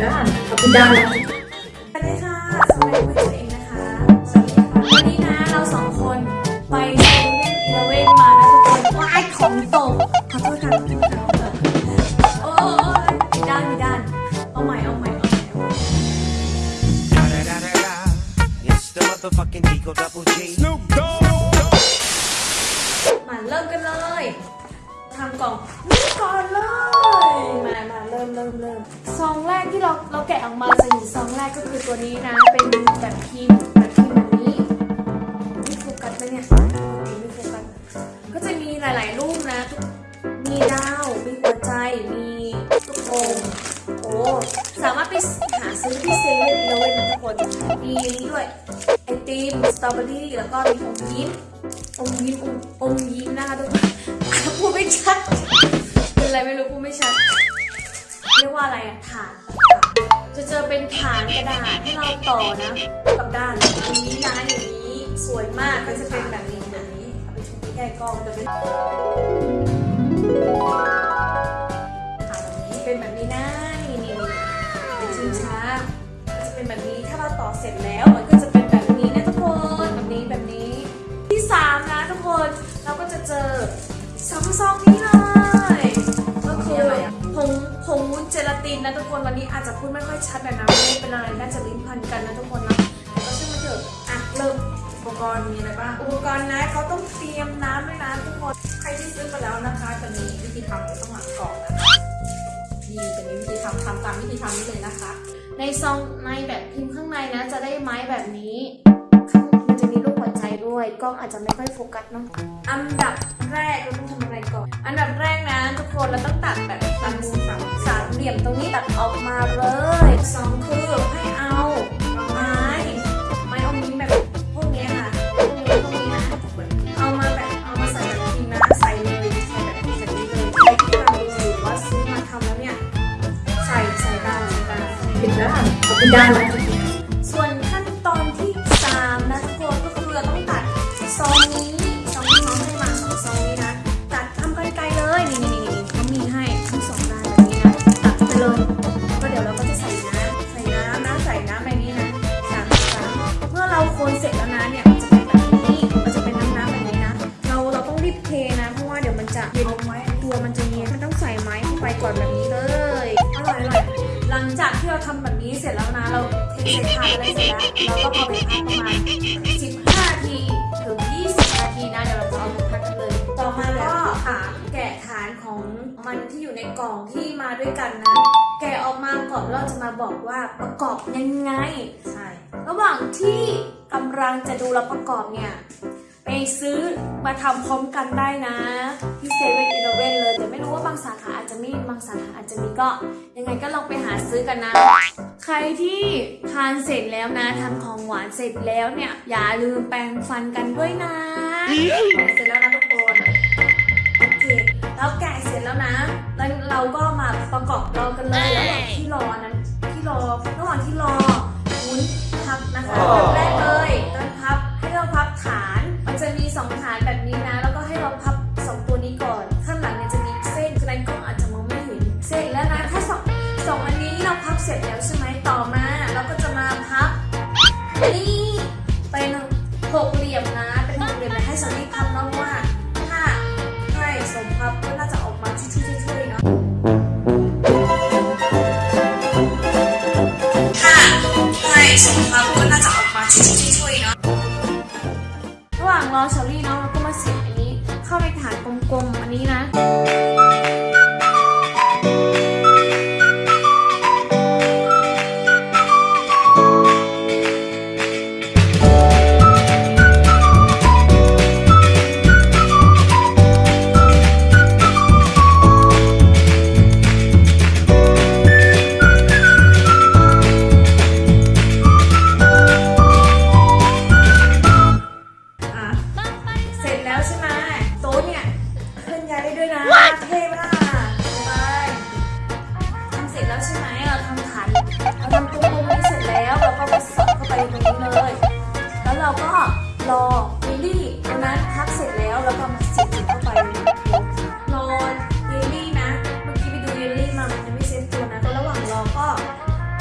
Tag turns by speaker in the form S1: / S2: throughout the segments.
S1: ดด้าน
S2: เอาปิดด้านแล้ว
S1: สวัสดีค่ะสวัสดีคุณเองนะคะสวัสดีค่ะวันนี้นะเราสองคนไปเซเว่นอีเลเว่นมานะทุกคนว้ายของตกขอโทษค่ะขอโทษค่ะโอ้โอ้ผิดด้านผิดด้านเอาใหม่เอาใหม่เอาใหม่เอาใหม่
S3: Da da da da da. It's the motherfucking Eagle Double G. Snoop Dogg.
S1: มาเริ่มกันเลย ทำกล่องนี่ก่อนเลย มามาเริ่มเริ่มเริ่มซองแรกที่เราเราแกะออกมาจะเห็นซองแรกก็คือตัวนี้นะ เป็นแบบพิมพ์แบบพิมพ์แบบนี้ไม่โฟกัสไหมเนี่ยไม่โฟกัสก็จะมีหลาย ๆ รูปนะ มีดาว มีหัวใจ มีลูกโป่งโอ้สามารถไปหาซื้อที่เซเว่นอีเลเว่นนะทุกคน มีนี่ด้วยไอติมสตรอเบอรี่แล้วก็มีอมยิ้มอมยิ้มอมอมยิ้มนะคะทุกคนพูดไม่ ชัดเป็นอะไรไม่รู้พูดไม่ชัดเรียกว่าอะไรอะฐานจะเจอเป็นฐานกระดาษที่เราต่อนะกับด้านอย่างนี้นะอย่างนี้สวยมากก็จะเป็นแบบนี้แบบนี้เอาไปชมที่ใกล้กล้องจะเป็นฐานแบบนี้เป็นแบบนี้นะนี่นี่นี่เป็นชิงช้าก็จะเป็นแบบนี้ถ้าเราต่อเสร็จแล้วมัน ลาตินนะทุกคนวันนี้อาจจะพูดไม่ค่อยชัดแบบนะไม่เป็นอะไรน่าจะลิ้นพันกันนะทุกคนนะแต่ก็ช่างมันเถอะอะเริ่ม
S2: อุปกรณ์มีอะไรบ้าง
S1: อุปกรณ์นะเขาต้องเตรียมน้ำด้วยนะทุกคน
S2: ใครที่ซื้อไปแล้วนะคะจะมีวิธีทำอยู่ข้างหลังกล่องนะคะนี่จะมีวิธีทำทำตามวิธีทำนี้เลยนะคะ
S1: ในซองในแบบพิมพ์ข้างในนะ จะได้ไม้แบบนี้ข้างมันจะมีรูปหัวใจด้วยกล้องอาจจะไม่ค่อยโฟกัสเนาะอันดับ แรกเราต้องทำอะไรก่อน อันดับแรกนะทุกคนเราต้องตัดแบบตัดสามสามเหลี่ยมตรงนี้ตัดออกมาเลยสองคือให้เอาไม้ไม้อมยิ้มแบบพวกนี้ค่ะพวกนี้พวกนี้นะเอามาแบบเอามาใส่แบบพิมพ์นะใส่เลยใส่แบบพิมพ์แบบนี้เลยใครที่กำลังดูอว่าซื้อมาทำแล้วเนี่ยใส่ใส่ตามใส่ตาม
S2: ปิดด้านเอาปิดด้า
S1: น ร่อยอร่อยหลังจากที่เราทำแบบนี้เสร็จแล้วนะ เราเทใส่ถาดอะไรเสร็จแล้วเราก็เอไปพักประมาณ 15นาทีถึง 20 นาทีนะเดี๋ยวเราจะเอาไปพักกันเลย ต่อมาก็ฐานแกะฐานของมันที่อยู่ในกล่องที่มาด้วยกันนะ แกะออกมาก่อนเราจะมาบอกว่าประกอบยังไง
S2: ใช่
S1: ระหว่างที่กำลังจะดูเราประกอบเนี่ย ไปซื้อมาทำพร้อมกันได้นะ ที่เซเว่นอีเลเว่นเลย แต่ไม่รู้ว่าบางสาขาอาจจะมีบางสาขาอาจจะมีก็ ยังไงก็ลองไปหาซื้อกันนะ ใครที่ทานเสร็จแล้วนะทานของหวานเสร็จแล้วเนี่ย อย่าลืมแปรงฟันกันด้วยนะ
S2: เสร็จแล้วนะทุกคน
S1: โอเคแล้วแกะเสร็จแล้วนะแล้วเราก็มาประกอบรอกันเลยระหว่างที่รอนั้นที่รอระหว่างที่รอวุ้นพับนะคะแบบแรกเลย ลมๆอันนี้นะ รอเยลลี่ตอนนั้นพักเสร็จแล้วแล้วก็มาเสียบเข้าไปรอเยลลี่นะเมื่อกี้ไปดูเยลลี่มามันยังไม่เซ็ตตัวนะก็ระหว่างรอก็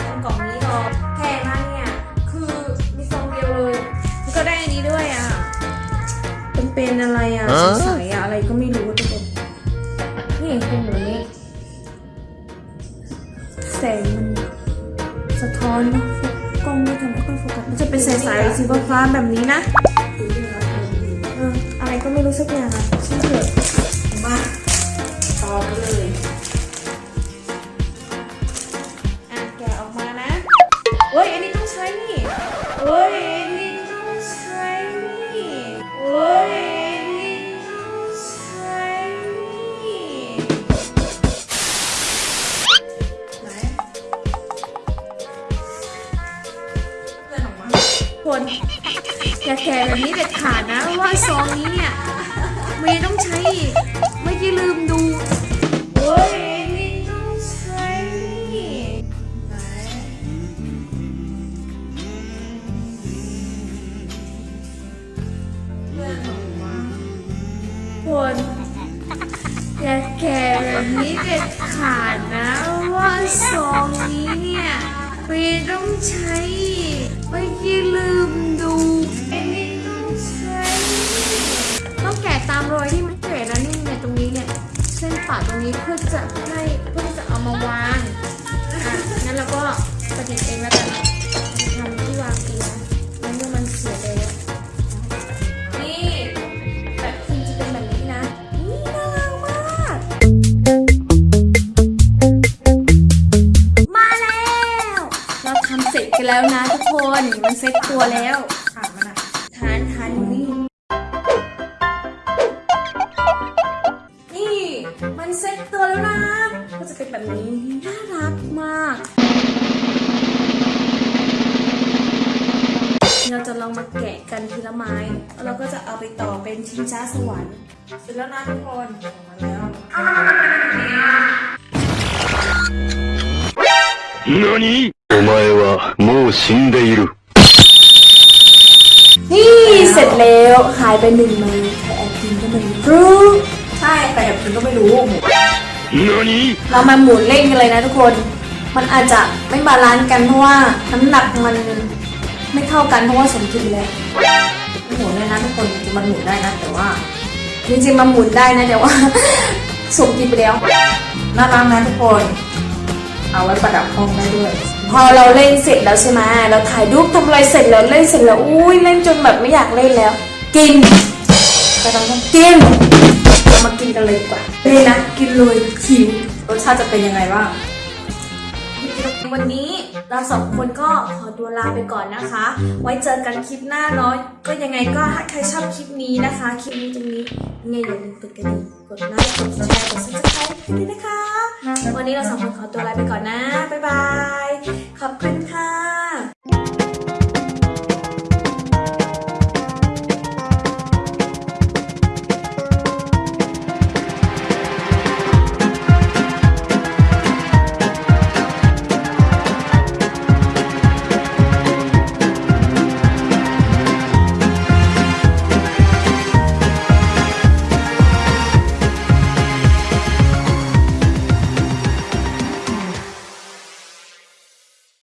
S1: ทำกล่องนี้รอแพงมากเนี่ยคือมีซองเดียวเลยแล้วก็ได้อันนี้ด้วยอะเป็นเป็นอะไรอะใสๆอะอะไรก็ไม่รู้ทุกคนนี่เป็นแบบนี้แสงมันสะท้อนกล้องไม่ทำไม่ค่อยโฟกัสมันจะเป็นสายๆสีฟ้าๆแบบนี้นะ อะไรก็ไม่รู้สักอย่างอะชื่อเถอะ
S2: มาต่อไปเลย
S1: อย่แกะแบบนี้เด็ดขาดนะว่าซองนี้เนี่ยเมย์ต้องใช้อีกเมื่อกี้ลืมดูอันนี้ต้องใช้ต้องแกะตามรอยที่มันแกะนะนี่เนี่ยตรงนี้เนี่ยเส้นปาดตรงนี้เพื่อจะให้เพื่อจะเอามาวางอะงั้นเราก็ประดิษฐ์เองแล้ว เสร็จกันแล้วนะทุกคน มันเซ็ตตัวแล้ว
S2: ผ่ามนะ
S1: ทานทานนี่ นี่ มันเซ็ตตัวแล้วนะ ก็จะเป็นแบบนี้ น่ารักมาก เราจะลองมาแกะกันทีละไม้ แล้วเราก็จะเอาไปต่อเป็นชิงช้าสวรรค์
S2: เสร็จแล้วนะทุกคนออกมาแล้ว
S4: 何お前はもう死んでいる。
S1: นี่เสร็จแล้วหายไปหนึ่งไม้ใครแอบกินก็ไม่รู้
S2: ใช่แต่แบบคุณก็ไม่รู้หมู
S4: 何
S1: เรามาหมุนเล่นกันเลยนะทุกคน มันอาจจะไม่บาลานซ์กันเพราะว่าน้ำหนักมันไม่เท่ากันเพราะว่าสมดุลแล้ว
S2: หมูเนี่ยนะทุกคนจริงๆมันหมุนได้นะแต่ว่า
S1: จริงๆมาหมุนได้นะแต่ว่า สมดุลไปแล้ว
S2: น่ารักนะทุกคน เอาไว้ประดับห้องได้ด้วย
S1: พอเราเล่นเสร็จแล้วใช่ไหมเราถ่ายรูปทำอะไรเสร็จแล้วเล่นเสร็จแล้วอุ้ยเล่นจนแบบไม่อยากเล่นแล้ว กิน
S2: ก็ต้อง
S1: กินเรามากินกันเลยดีกว่าเลยนะกินเลยหิว
S2: รสชาติจะเป็นยังไงบ้าง
S1: วันนี้เราสองคนก็ขอตัวลาไปก่อนนะคะ ไว้เจอกันคลิปหน้าเนาะก็ยังไงก็ถ้าใครชอบคลิปนี้นะคะ คลิปนี้ตรงนี้ยังไงอย่าลืมกดกระดิ่งกดไลค์กดแชร์กด subscribe กันด้วยนะคะ วันนี้เราสองคนขอตัวลาไปก่อนนะ บ๊ายบายขอบคุณค่ะ